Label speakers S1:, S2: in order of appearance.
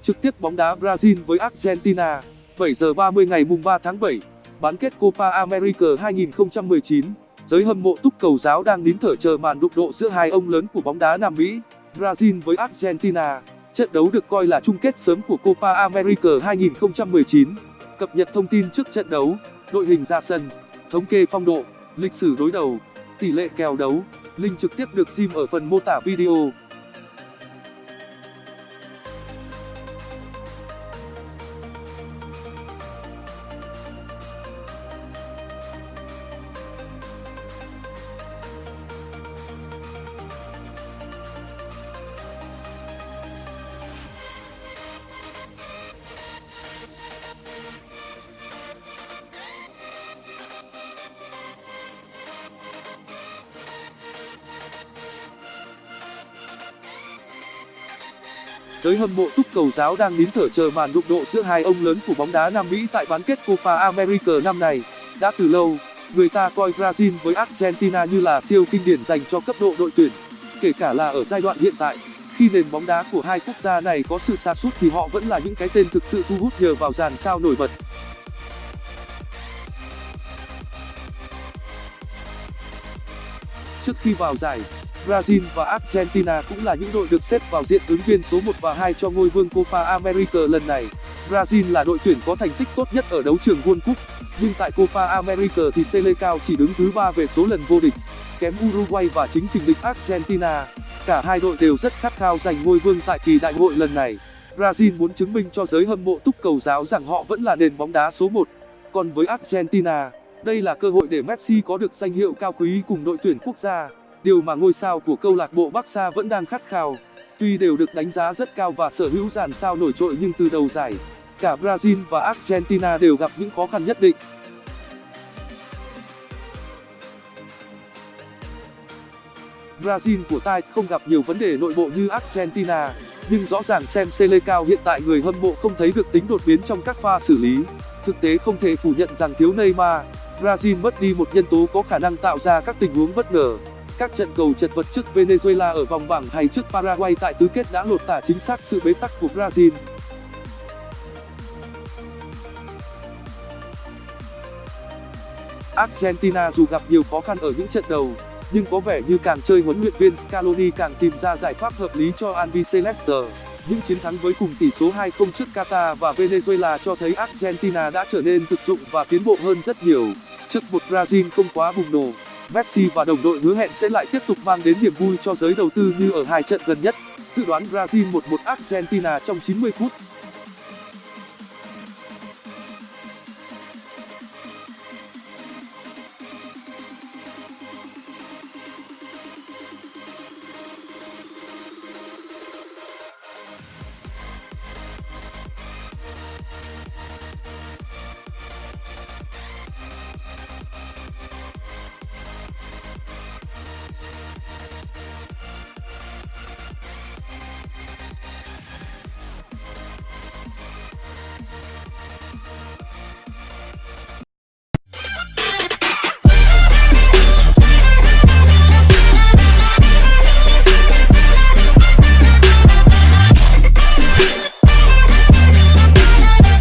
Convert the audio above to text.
S1: Trực tiếp bóng đá Brazil với Argentina, 7 giờ 30 ngày mùng 3 tháng 7, bán kết Copa America 2019. Giới hâm mộ túc cầu giáo đang nín thở chờ màn đụng độ giữa hai ông lớn của bóng đá Nam Mỹ, Brazil với Argentina. Trận đấu được coi là chung kết sớm của Copa America 2019. Cập nhật thông tin trước trận đấu, đội hình ra sân, thống kê phong độ, lịch sử đối đầu, tỷ lệ kèo đấu. Link trực tiếp được sim ở phần mô tả video. Giới hâm mộ túc cầu giáo đang nín thở chờ màn đụng độ giữa hai ông lớn của bóng đá Nam Mỹ tại bán kết Copa America năm này. Đã từ lâu, người ta coi Brazil với Argentina như là siêu kinh điển dành cho cấp độ đội tuyển. Kể cả là ở giai đoạn hiện tại, khi nền bóng đá của hai quốc gia này có sự sa sút thì họ vẫn là những cái tên thực sự thu hút nhờ vào dàn sao nổi bật. Trước khi vào giải, Brazil và Argentina cũng là những đội được xếp vào diện ứng viên số 1 và 2 cho ngôi vương Copa America lần này. Brazil là đội tuyển có thành tích tốt nhất ở đấu trường World Cup, nhưng tại Copa America thì Selecao chỉ đứng thứ về số lần vô địch, kém Uruguay và chính kình địch Argentina. Cả hai đội đều rất khát khao giành ngôi vương tại kỳ đại hội lần này. Brazil muốn chứng minh cho giới hâm mộ túc cầu giáo rằng họ vẫn là nền bóng đá số 1. Còn với Argentina, đây là cơ hội để Messi có được danh hiệu cao quý cùng đội tuyển quốc gia điều mà ngôi sao của câu lạc bộ Barca vẫn đang khát khao. Tuy đều được đánh giá rất cao và sở hữu dàn sao nổi trội nhưng từ đầu giải, cả Brazil và Argentina đều gặp những khó khăn nhất định. Brazil của tai không gặp nhiều vấn đề nội bộ như Argentina, nhưng rõ ràng xem Selecao hiện tại người hâm mộ không thấy được tính đột biến trong các pha xử lý. Thực tế không thể phủ nhận rằng thiếu Neymar, Brazil mất đi một nhân tố có khả năng tạo ra các tình huống bất ngờ. Các trận cầu chật vật trước Venezuela ở vòng bảng hay trước Paraguay tại tứ kết đã lột tả chính xác sự bế tắc của Brazil. Argentina dù gặp nhiều khó khăn ở những trận đầu, nhưng có vẻ như càng chơi huấn luyện viên Scaloni càng tìm ra giải pháp hợp lý cho Albiceleste. Những chiến thắng với cùng tỷ số 2-0 trước Qatar và Venezuela cho thấy Argentina đã trở nên thực dụng và tiến bộ hơn rất nhiều, trước một Brazil không quá bùng nổ. Messi và đồng đội hứa hẹn sẽ lại tiếp tục mang đến niềm vui cho giới đầu tư như ở hai trận gần nhất. Dự đoán Brazil 1-1 Argentina trong 90 phút.